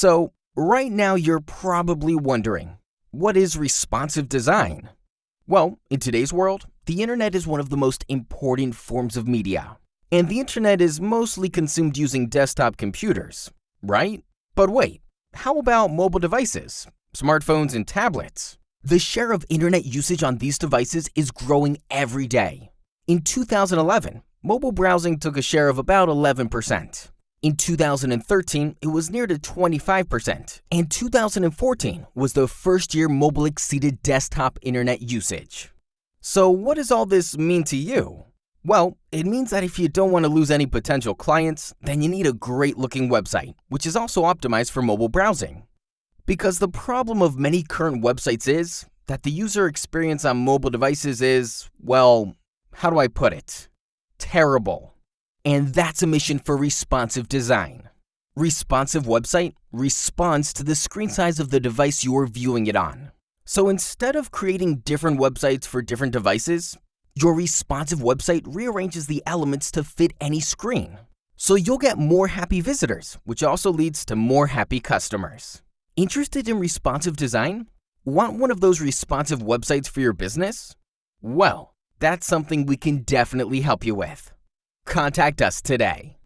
So, right now you're probably wondering, what is responsive design? Well, in today's world, the internet is one of the most important forms of media. And the internet is mostly consumed using desktop computers, right? But wait, how about mobile devices, smartphones and tablets? The share of internet usage on these devices is growing every day. In 2011, mobile browsing took a share of about 11%. In 2013, it was near to 25%, and 2014 was the first year mobile exceeded desktop internet usage. So what does all this mean to you? Well, it means that if you don't want to lose any potential clients, then you need a great looking website, which is also optimized for mobile browsing. Because the problem of many current websites is that the user experience on mobile devices is, well, how do I put it? Terrible. And that's a mission for responsive design. Responsive website responds to the screen size of the device you are viewing it on. So instead of creating different websites for different devices, your responsive website rearranges the elements to fit any screen. So you'll get more happy visitors, which also leads to more happy customers. Interested in responsive design? Want one of those responsive websites for your business? Well, that's something we can definitely help you with. Contact us today.